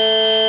you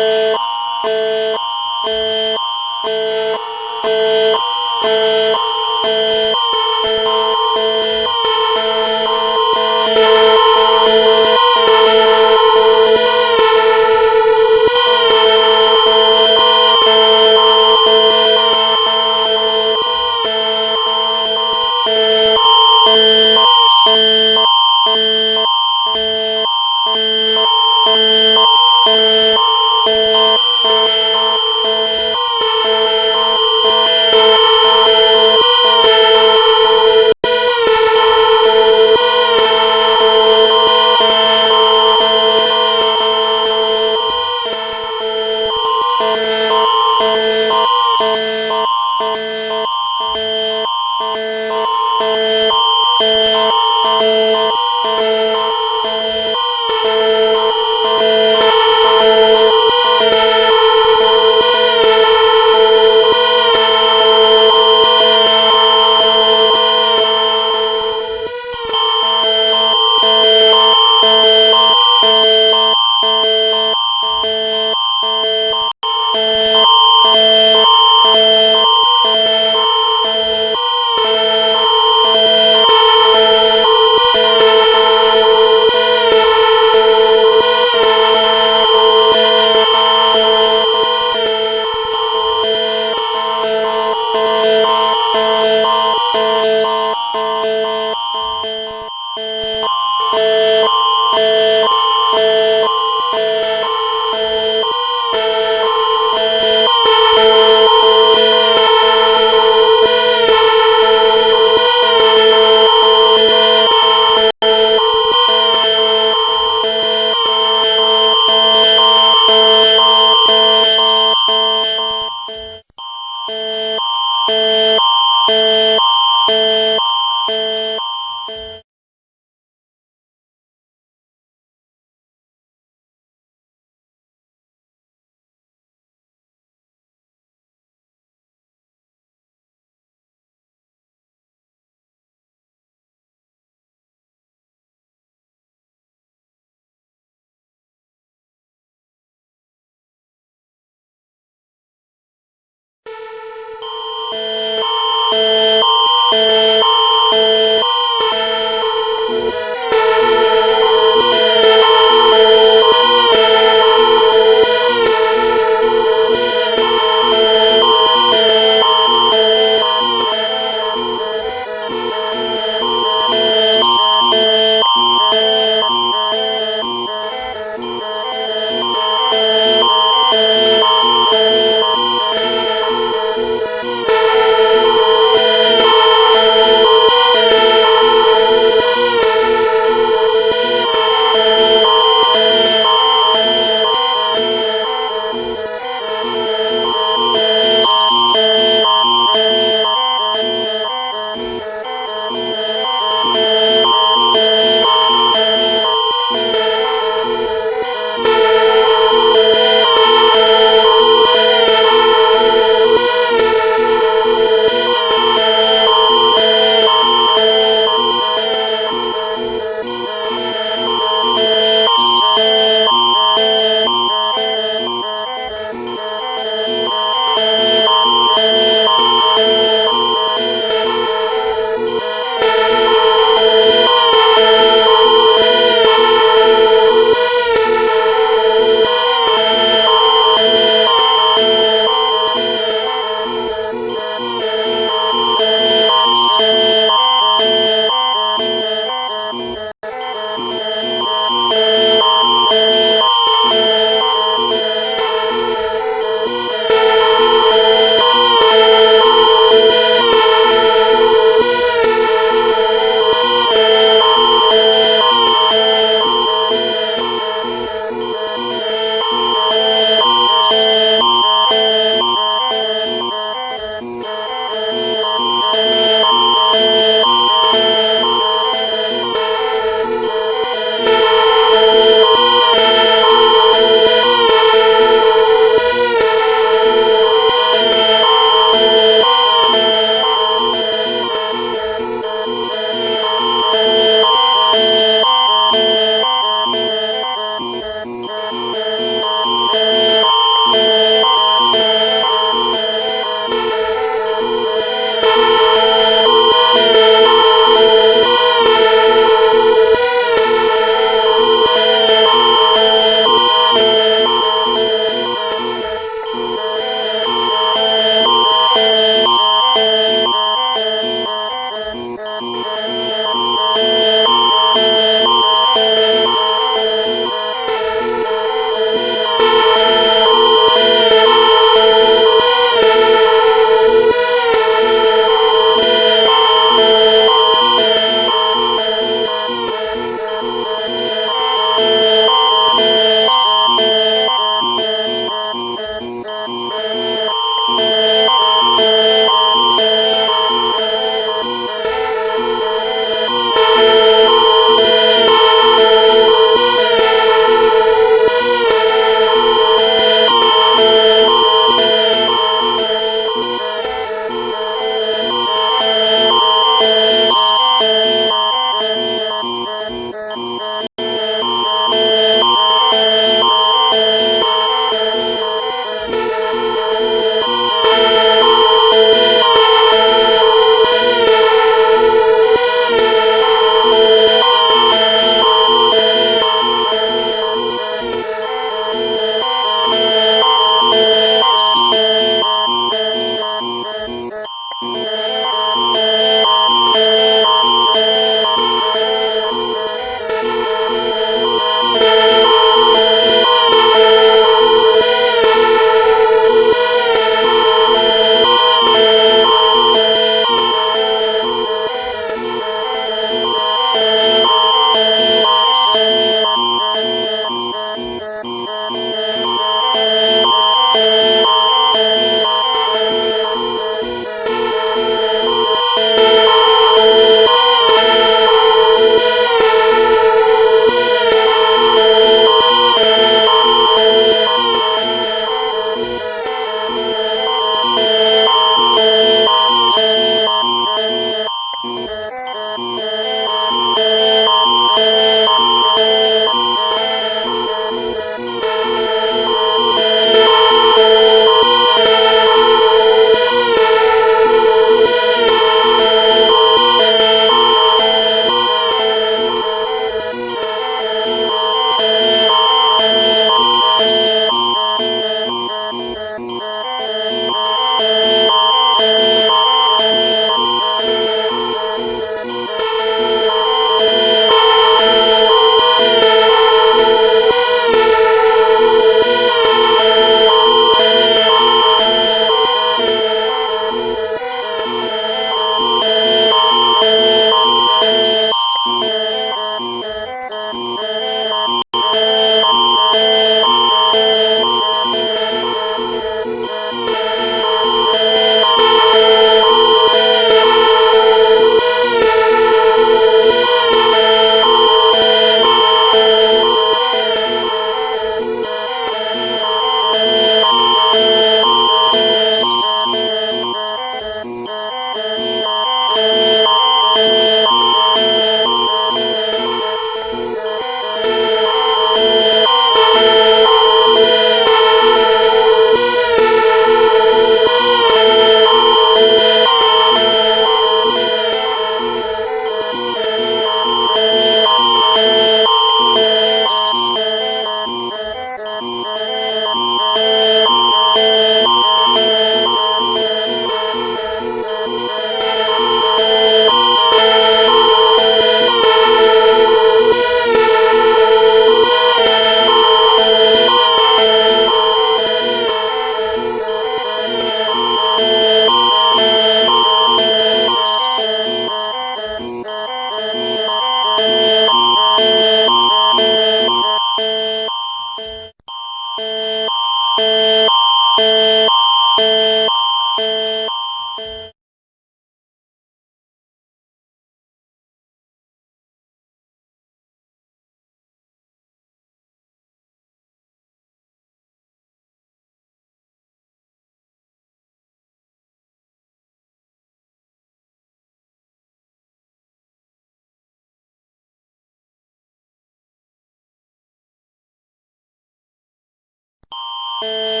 Uh...